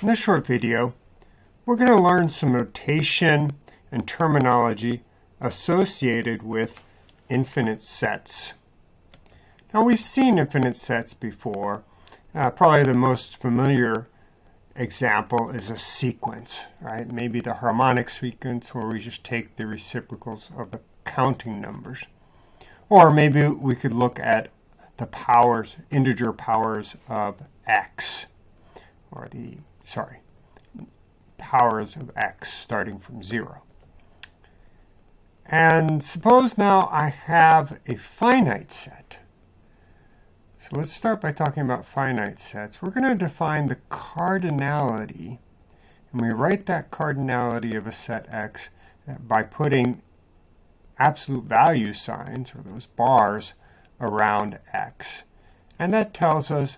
In this short video, we're going to learn some notation and terminology associated with infinite sets. Now we've seen infinite sets before. Uh, probably the most familiar example is a sequence, right? Maybe the harmonic sequence where we just take the reciprocals of the counting numbers. Or maybe we could look at the powers, integer powers of x, or the sorry, powers of x starting from 0. And suppose now I have a finite set. So let's start by talking about finite sets. We're going to define the cardinality, and we write that cardinality of a set x by putting absolute value signs, or those bars, around x. And that tells us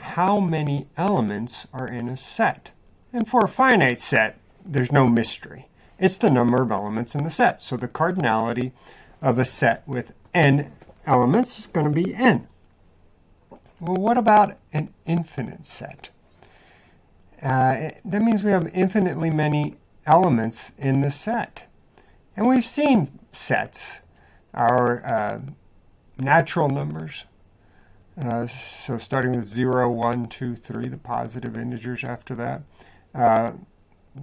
how many elements are in a set. And for a finite set, there's no mystery. It's the number of elements in the set. So the cardinality of a set with n elements is going to be n. Well, what about an infinite set? Uh, that means we have infinitely many elements in the set. And we've seen sets, our uh, natural numbers, uh, so starting with 0, 1, 2, 3, the positive integers after that. Uh,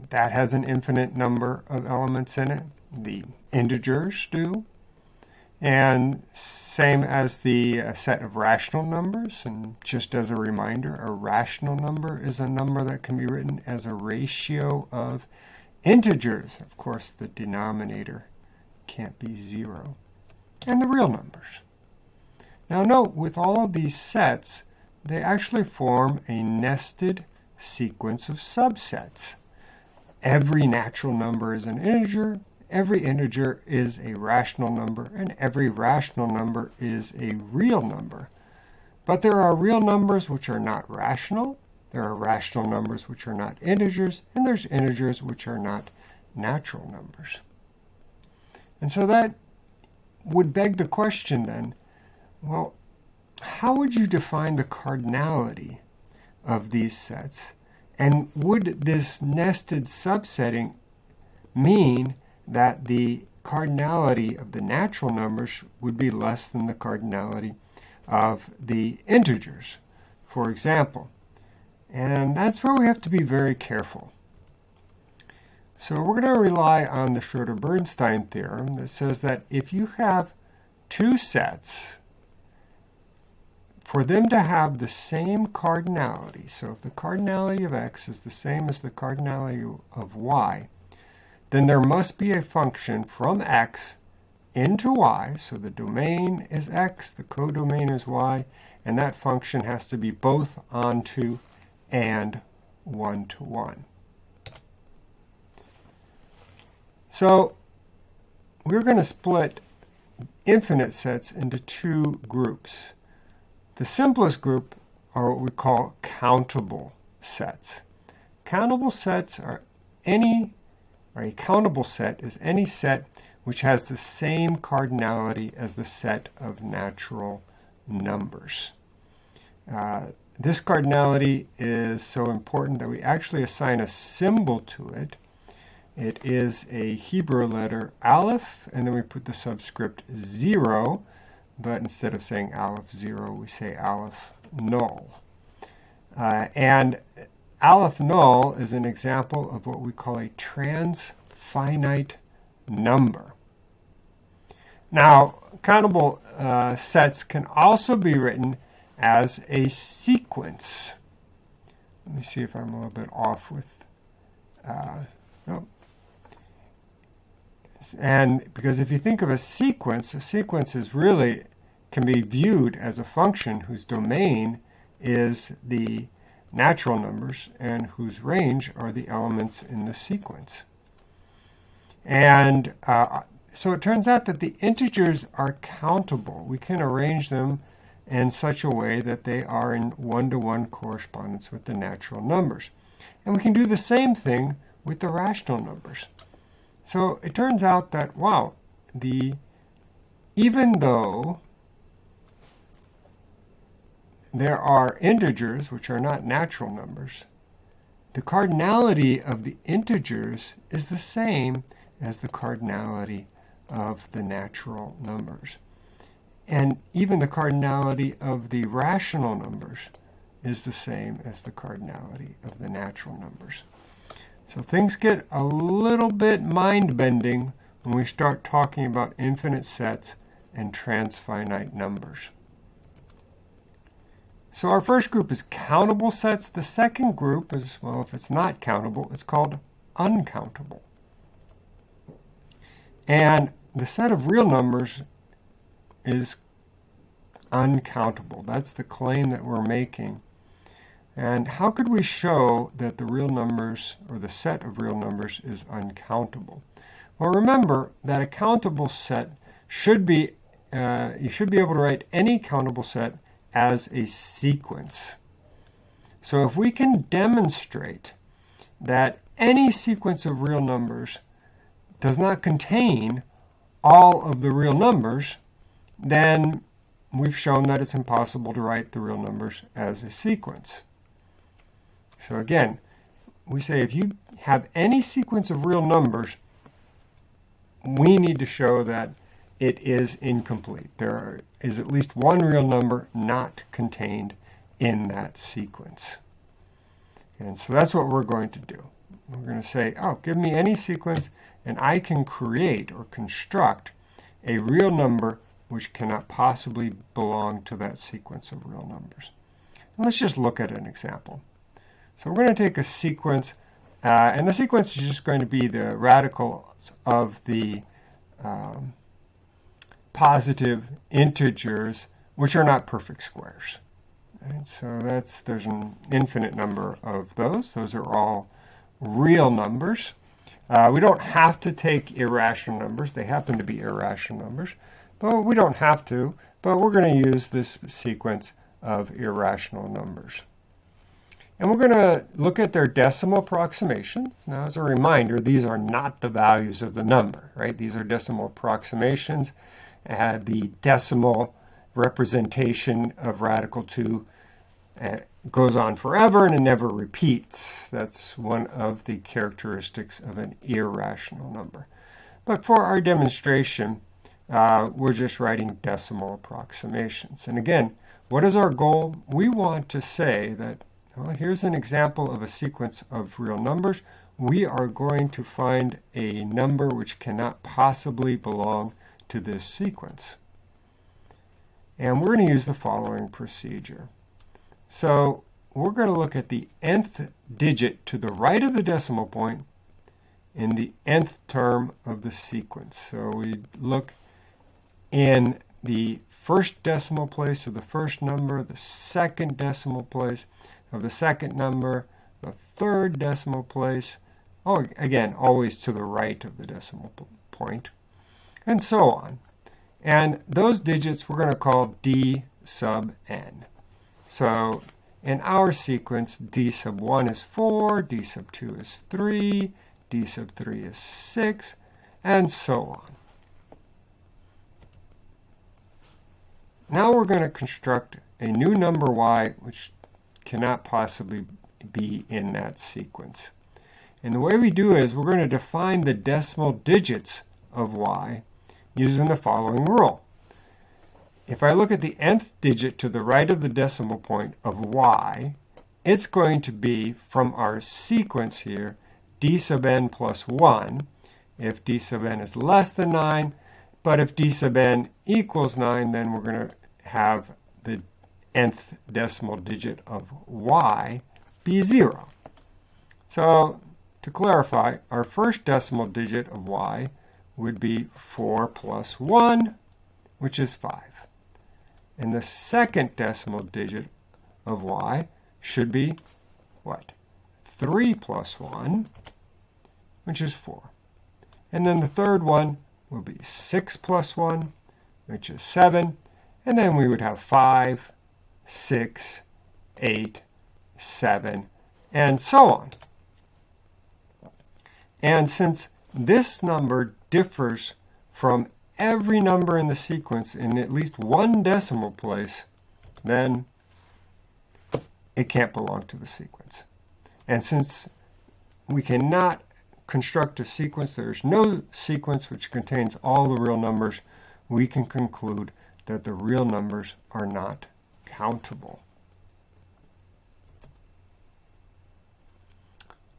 that has an infinite number of elements in it. The integers do. And same as the uh, set of rational numbers. And just as a reminder, a rational number is a number that can be written as a ratio of integers. Of course, the denominator can't be 0. And the real numbers. Now note, with all of these sets, they actually form a nested sequence of subsets. Every natural number is an integer, every integer is a rational number, and every rational number is a real number. But there are real numbers which are not rational, there are rational numbers which are not integers, and there's integers which are not natural numbers. And so that would beg the question then, well, how would you define the cardinality of these sets? And would this nested subsetting mean that the cardinality of the natural numbers would be less than the cardinality of the integers, for example? And that's where we have to be very careful. So we're going to rely on the Schroeder-Bernstein theorem that says that if you have two sets for them to have the same cardinality, so if the cardinality of x is the same as the cardinality of y, then there must be a function from x into y, so the domain is x, the codomain is y, and that function has to be both onto and one-to-one. -one. So we're going to split infinite sets into two groups. The simplest group are what we call countable sets. Countable sets are any, or a countable set is any set which has the same cardinality as the set of natural numbers. Uh, this cardinality is so important that we actually assign a symbol to it. It is a Hebrew letter aleph, and then we put the subscript 0 but instead of saying aleph 0, we say aleph null. Uh, and aleph null is an example of what we call a transfinite number. Now, countable uh, sets can also be written as a sequence. Let me see if I'm a little bit off with, uh. And because if you think of a sequence, a sequence is really can be viewed as a function whose domain is the natural numbers and whose range are the elements in the sequence. And uh, so it turns out that the integers are countable. We can arrange them in such a way that they are in one-to-one -one correspondence with the natural numbers. And we can do the same thing with the rational numbers. So it turns out that, wow, the even though there are integers, which are not natural numbers, the cardinality of the integers is the same as the cardinality of the natural numbers. And even the cardinality of the rational numbers is the same as the cardinality of the natural numbers. So things get a little bit mind-bending when we start talking about infinite sets and transfinite numbers. So our first group is countable sets. The second group is, well, if it's not countable, it's called uncountable. And the set of real numbers is uncountable. That's the claim that we're making. And how could we show that the real numbers, or the set of real numbers, is uncountable? Well, remember that a countable set should be, uh, you should be able to write any countable set as a sequence. So if we can demonstrate that any sequence of real numbers does not contain all of the real numbers, then we've shown that it's impossible to write the real numbers as a sequence. So again, we say if you have any sequence of real numbers, we need to show that it is incomplete. There is at least one real number not contained in that sequence. And so that's what we're going to do. We're going to say, oh, give me any sequence, and I can create or construct a real number which cannot possibly belong to that sequence of real numbers. And let's just look at an example. So we're going to take a sequence, uh, and the sequence is just going to be the radicals of the um, positive integers, which are not perfect squares. So that's there's an infinite number of those. Those are all real numbers. Uh, we don't have to take irrational numbers. They happen to be irrational numbers. But we don't have to, but we're going to use this sequence of irrational numbers. And we're going to look at their decimal approximation. Now, as a reminder, these are not the values of the number, right? These are decimal approximations. The decimal representation of radical 2 uh, goes on forever and it never repeats. That's one of the characteristics of an irrational number. But for our demonstration, uh, we're just writing decimal approximations. And again, what is our goal? We want to say that, well, here's an example of a sequence of real numbers. We are going to find a number which cannot possibly belong to this sequence. And we're going to use the following procedure. So we're going to look at the nth digit to the right of the decimal point in the nth term of the sequence. So we look in the first decimal place of the first number, the second decimal place of the second number, the third decimal place, oh, again, always to the right of the decimal point, and so on. And those digits we're going to call d sub n. So in our sequence, d sub 1 is 4, d sub 2 is 3, d sub 3 is 6, and so on. Now we're going to construct a new number y which cannot possibly be in that sequence. And the way we do is we're going to define the decimal digits of y using the following rule. If I look at the nth digit to the right of the decimal point of y, it's going to be from our sequence here, d sub n plus 1. If d sub n is less than 9, but if d sub n equals 9, then we're going to have the nth decimal digit of y be 0. So to clarify, our first decimal digit of y would be 4 plus 1, which is 5. And the second decimal digit of y should be what? 3 plus 1, which is 4. And then the third one will be 6 plus 1, which is 7. And then we would have 5, 6, 8, 7, and so on. And since this number differs from every number in the sequence in at least one decimal place, then it can't belong to the sequence. And since we cannot construct a sequence, there's no sequence which contains all the real numbers, we can conclude that the real numbers are not countable.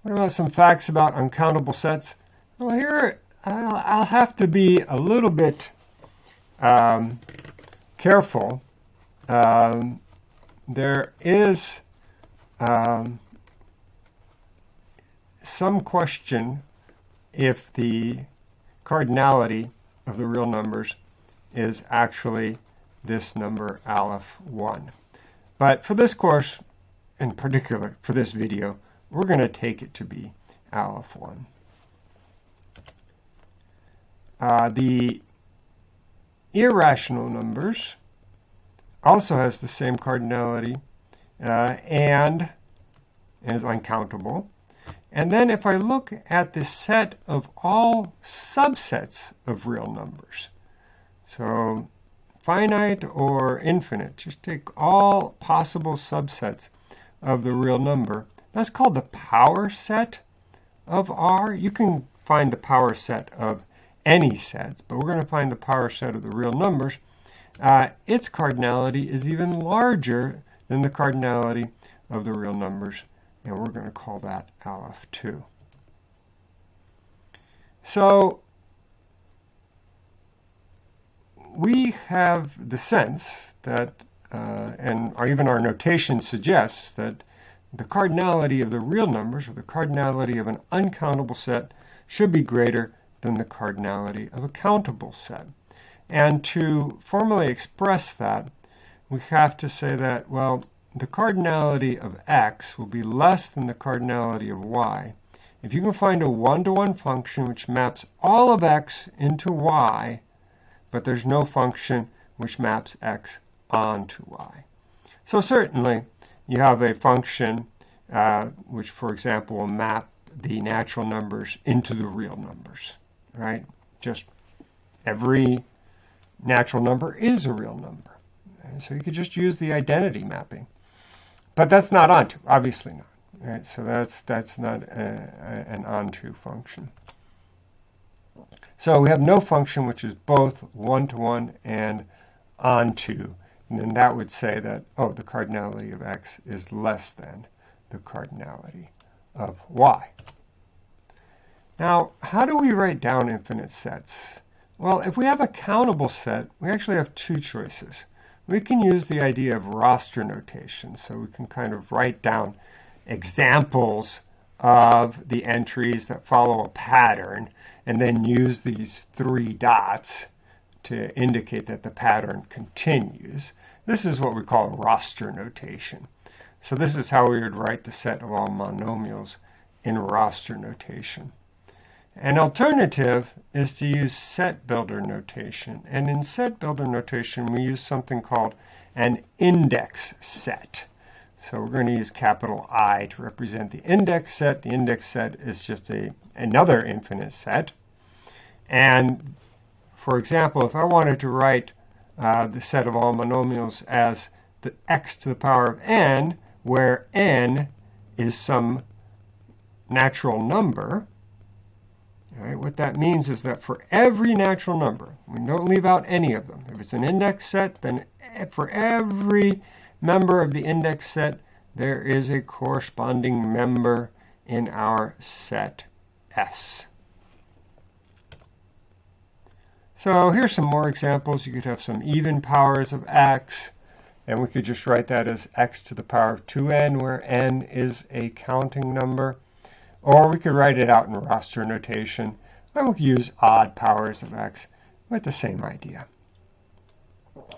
What about some facts about uncountable sets? Well, here I'll, I'll have to be a little bit um, careful. Um, there is um, some question if the cardinality of the real numbers is actually this number aleph 1. But for this course, in particular for this video, we're going to take it to be aleph 1. Uh, the irrational numbers also has the same cardinality uh, and is uncountable. And then if I look at the set of all subsets of real numbers, so finite or infinite, just take all possible subsets of the real number. That's called the power set of R. You can find the power set of any sets, but we're going to find the power set of the real numbers. Uh, its cardinality is even larger than the cardinality of the real numbers and we're going to call that aleph 2. So we have the sense that, uh, and our, even our notation suggests that the cardinality of the real numbers, or the cardinality of an uncountable set, should be greater than the cardinality of a countable set. And to formally express that, we have to say that, well, the cardinality of x will be less than the cardinality of y. If you can find a one-to-one -one function which maps all of x into y, but there's no function which maps x onto y. So certainly, you have a function uh, which, for example, will map the natural numbers into the real numbers, right? Just every natural number is a real number. so you could just use the identity mapping. But that's not onto, obviously not. Right? So that's, that's not a, a, an onto function. So we have no function which is both one-to-one -one and onto. And then that would say that, oh, the cardinality of x is less than the cardinality of y. Now, how do we write down infinite sets? Well, if we have a countable set, we actually have two choices we can use the idea of roster notation. So we can kind of write down examples of the entries that follow a pattern and then use these three dots to indicate that the pattern continues. This is what we call roster notation. So this is how we would write the set of all monomials in roster notation. An alternative is to use set builder notation. And in set builder notation, we use something called an index set. So we're going to use capital I to represent the index set. The index set is just a another infinite set. And for example, if I wanted to write uh, the set of all monomials as the x to the power of n, where n is some natural number, Right, what that means is that for every natural number, we don't leave out any of them. If it's an index set, then for every member of the index set, there is a corresponding member in our set S. So here's some more examples. You could have some even powers of x, and we could just write that as x to the power of 2n, where n is a counting number. Or we could write it out in roster notation, we could use odd powers of x with the same idea.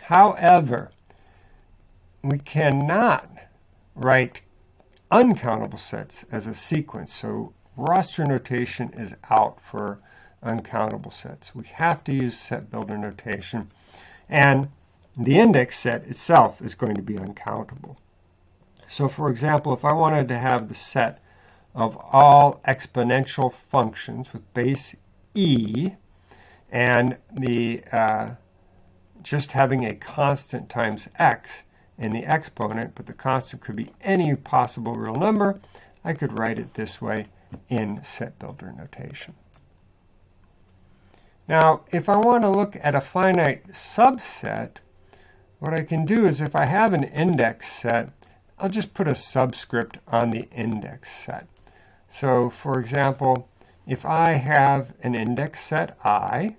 However, we cannot write uncountable sets as a sequence, so roster notation is out for uncountable sets. We have to use set builder notation, and the index set itself is going to be uncountable. So for example, if I wanted to have the set of all exponential functions with base e and the uh, just having a constant times x in the exponent, but the constant could be any possible real number, I could write it this way in set builder notation. Now, if I want to look at a finite subset, what I can do is if I have an index set, I'll just put a subscript on the index set. So, for example, if I have an index set i,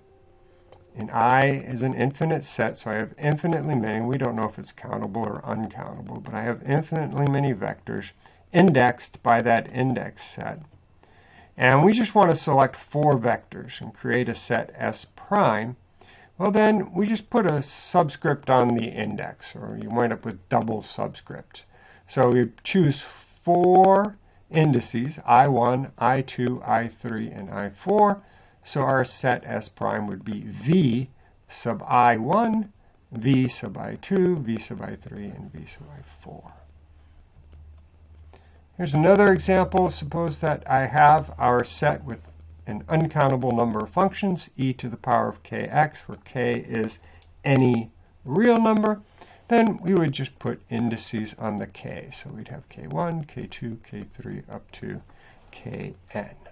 and i is an infinite set, so I have infinitely many. We don't know if it's countable or uncountable, but I have infinitely many vectors indexed by that index set. And we just want to select four vectors and create a set S prime. Well, then we just put a subscript on the index, or you wind up with double subscripts. So we choose four indices, I1, I2, I3, and I4. So our set S prime would be V sub I1, V sub I2, V sub I3, and V sub I4. Here's another example. Suppose that I have our set with an uncountable number of functions, e to the power of kx, where k is any real number. Then we would just put indices on the k. So we'd have k1, k2, k3, up to kn.